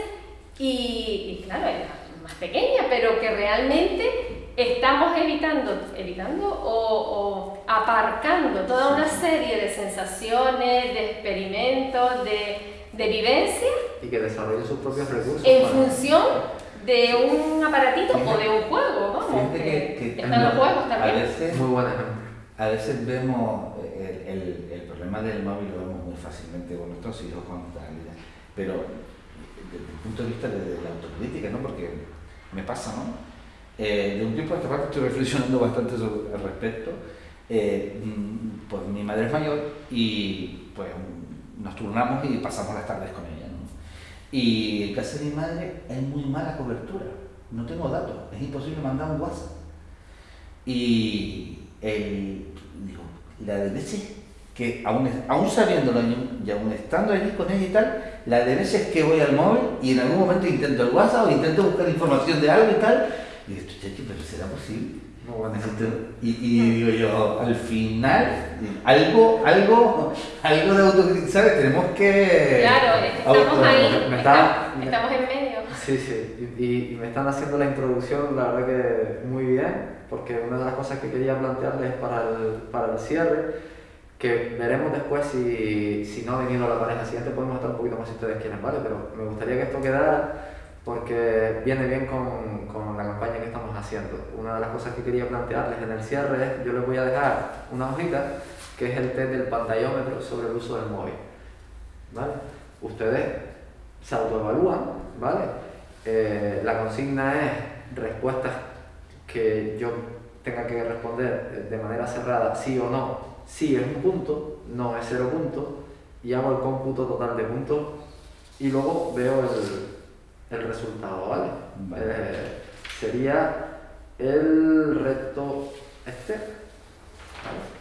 y, y claro, era más pequeña, pero que realmente estamos evitando, evitando o, aparcando toda una serie de sensaciones, de experimentos, de, de vivencias. Y que desarrolle sus propios recursos. En función de un aparatito o de un juego, vamos. Que, están los juegos también. A veces, Muy A veces vemos el, el, problema del móvil, lo vemos muy fácilmente con nuestros hijos, con pero desde el punto de vista de, de la autocrítica, ¿no? Porque me pasa, ¿no? Eh, de un tiempo a esta parte estoy reflexionando bastante sobre, al respecto. Eh, mm, pues mi madre es mayor y pues nos turnamos y pasamos las tardes con ella. ¿no? Y en casa de mi madre hay muy mala cobertura, no tengo datos, es imposible mandar un WhatsApp. Y el, digo, la de veces que aún, aún sabiéndolo y aún estando allí con ella y tal, la de veces que voy al móvil y en algún momento intento el WhatsApp o intento buscar información de algo y tal, y digo, pero ¿será posible? y, y, digo yo, al final, algo, algo, algo de autocrítica, ¿sabes? Tenemos que... Claro, estamos ahí, estamos, en medio. Sí, sí, y, y, me están haciendo la introducción, la verdad que muy bien, porque una de las cosas que quería plantearles para el, para el cierre, que veremos después si, si no venido la pareja siguiente, podemos estar un poquito más si ustedes quieren, ¿vale? Pero me gustaría que esto quedara porque viene bien con, con, la campaña que estamos haciendo. Una de las cosas que quería plantearles en el cierre es, yo les voy a dejar una hojita que es el test del pantallómetro sobre el uso del móvil. ¿vale? Ustedes se autoevalúan, ¿vale? Eh, la consigna es respuestas que yo tenga que responder de manera cerrada sí o no, sí es un punto, no es cero puntos, y hago el cómputo total de puntos y luego veo el, el resultado, ¿vale? Vale. Eh, sería el reto este. ¿vale?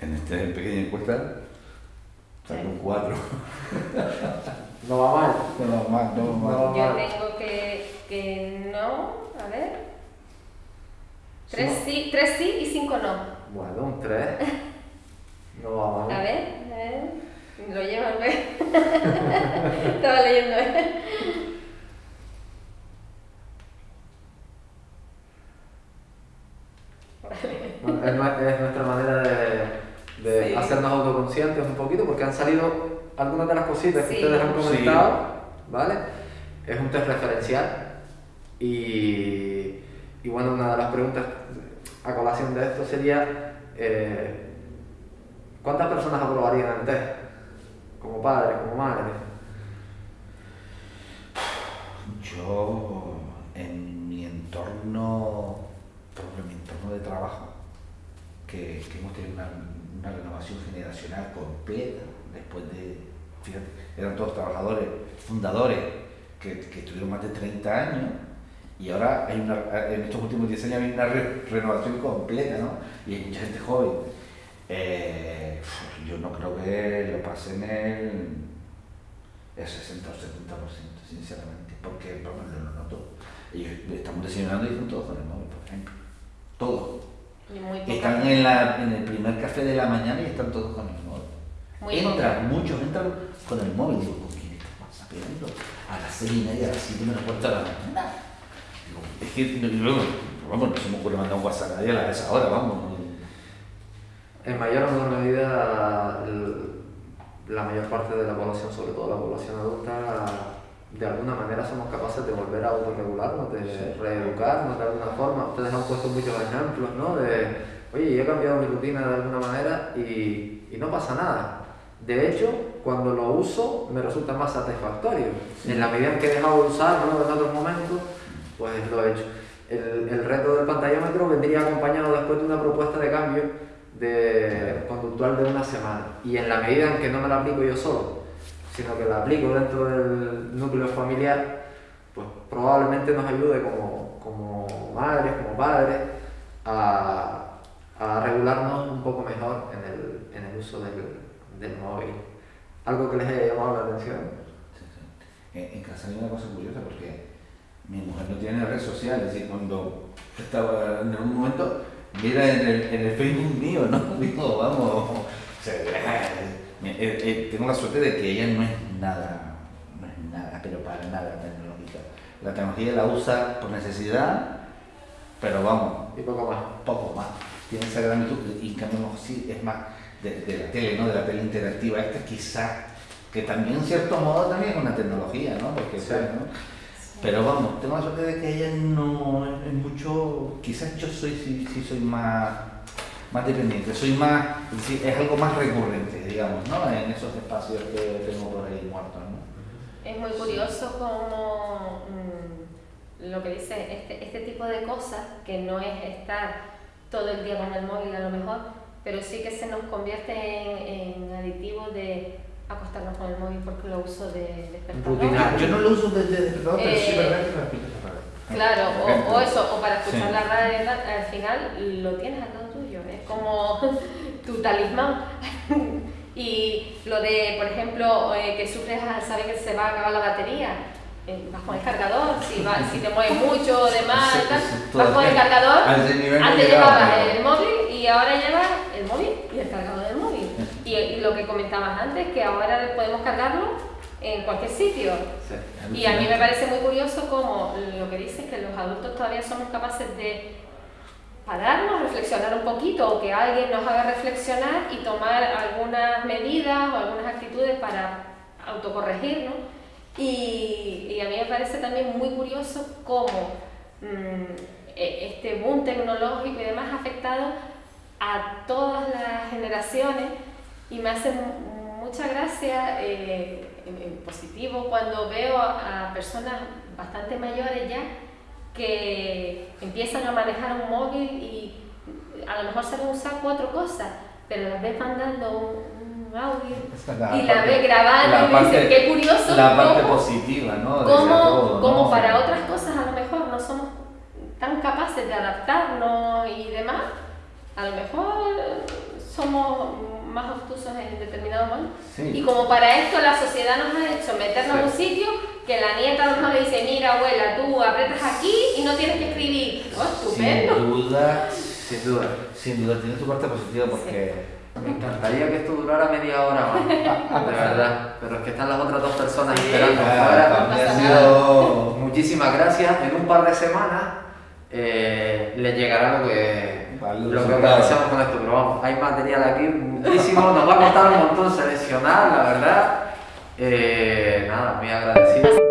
En esta pequeña encuesta saco un 4. [laughs] No va mal. No va mal, no va mal. No. Yo tengo que, que no, a ver. Tres sí, tres sí y cinco no. Bueno, un 3. No va mal. A ver, a ver. Lo llevo al ver. [laughs] Estaba leyendo, ¿eh? Es, nue- es nuestra manera de, de Sí. hacernos autoconscientes un poquito, porque han salido algunas de las cositas que ustedes han Sí. comentado, ¿vale? Es un test referencial y, y bueno, una de las preguntas a colación de esto sería, eh, ¿cuántas personas aprobarían el test? Como padres, como madres. Yo, en mi entorno, por ejemplo, en mi entorno de trabajo, que, que hemos tenido una, una renovación generacional completa, después de, fíjate, eran todos trabajadores, fundadores, que, que estuvieron más de 30 años, y ahora hay en estos últimos 10 años hay una re- renovación completa, ¿no? Y hay mucha gente joven. Eh, yo no creo que lo pasen el, el 60 o 70%, sinceramente, porque vamos, lo noto. Ellos estamos desayunando y están todos con el móvil, por ejemplo. Todos. Están en, la, en el primer café de la mañana y están todos con el móvil. Muy entran, muchos entran con el móvil. Digo, ¿con quién estás whatsappeando? A las seis y media, a las siete menos cuarto de la mañana. Digo, es que, no, no, vamos, no se me ocurre mandar un WhatsApp a nadie a esa hora, vamos. En mayor o menor medida, la mayor parte de la población, sobre todo la población adulta, de alguna manera somos capaces de volver a autorregularnos, de Sí. reeducarnos de alguna forma. Ustedes han puesto muchos ejemplos, ¿no? De, oye, yo he cambiado mi rutina de alguna manera y, y no pasa nada. De hecho, cuando lo uso, me resulta más satisfactorio. En la medida en que he dejado de usarlo en otros momentos, pues lo he hecho. El, el reto del pantallómetro vendría acompañado después de una propuesta de cambio de conductual de una semana. Y en la medida en que no me la aplico yo solo, sino que la aplico dentro del núcleo familiar, pues probablemente nos ayude como, como madres, como padres, a, a regularnos un poco mejor en el, en el uso del, del móvil. Algo que les haya llamado la atención. En casa hay una cosa curiosa porque mi mujer no tiene redes sociales y cuando estaba en algún momento mira en el, en el Facebook mío, ¿no? [laughs] Digo, vamos, o sea, eh, eh, tengo la suerte de que ella no es nada, no es nada, pero para nada tecnológica. La tecnología la usa por necesidad, pero vamos, Y poco más. poco más. Tiene esa gran virtud y no, sí, es más de, de la tele, ¿no? De la tele interactiva. Esta quizá, que también en cierto modo también es una tecnología, ¿no? Porque, Sí. ¿no? Pero vamos, tengo la suerte de que ella no es mucho, quizás yo soy, sí, sí soy más, más dependiente, soy más, es algo más recurrente, digamos, ¿no? En esos espacios que tengo por ahí muertos, ¿no? Es muy curioso como mm, lo que dice este, este tipo de cosas, que no es estar todo el día con el móvil a lo mejor, pero sí que se nos convierte en, en aditivo de acostarnos con el móvil porque lo uso de despertador. Rutinario. Yo no lo uso desde despertador, pero sí es Eh, verdad que. Claro, o, o eso, o para escuchar Sí. la radio, al final lo tienes al lado como tu talismán. [laughs] y lo de, por ejemplo, eh, que sufres al saber que se va a acabar la batería, eh, vas con el cargador, si, va- si te mueves mucho o demás, Sí, tal, sí, vas con el cargador, antes llevabas el móvil y ahora llevas el móvil y el cargador del móvil. Y, y lo que comentabas antes, que ahora podemos cargarlo en cualquier sitio. Sí. Y a mí me parece muy curioso como lo que dices, que los adultos todavía somos capaces de pararnos, reflexionar un poquito o que alguien nos haga reflexionar y tomar algunas medidas o algunas actitudes para autocorregirnos. Y, a mí me parece también muy curioso cómo mm, e- este boom tecnológico y demás ha afectado a todas las generaciones y me hace mu- mucha gracia eh, positivo cuando veo a personas bastante mayores ya que empiezan a manejar un móvil y a lo mejor saben usar cuatro cosas, pero las ves mandando un, audio y la ves grabando y dices, qué curioso. La parte positiva, ¿no? Como, como para otras cosas a lo mejor no somos tan capaces de adaptarnos y demás, a lo mejor somos más obtusos en determinado momento. Y como para esto la sociedad nos ha hecho meternos en un sitio que la nieta mejor le dice, mira abuela, tú apretas aquí y no tienes que escribir. Oh, estupendo. Sin duda, sin duda. Sin duda, tiene su parte positiva porque... Me encantaría que esto durara media hora más, [laughs] de verdad. Pero es que están las otras dos personas esperando Muchísimas gracias. En un par de semanas eh, les llegará lo que, lo que organizamos con esto. Pero vamos, hay material aquí muchísimo. Nos va a costar un montón seleccionar, la verdad. Eh, nada, muy agradecido.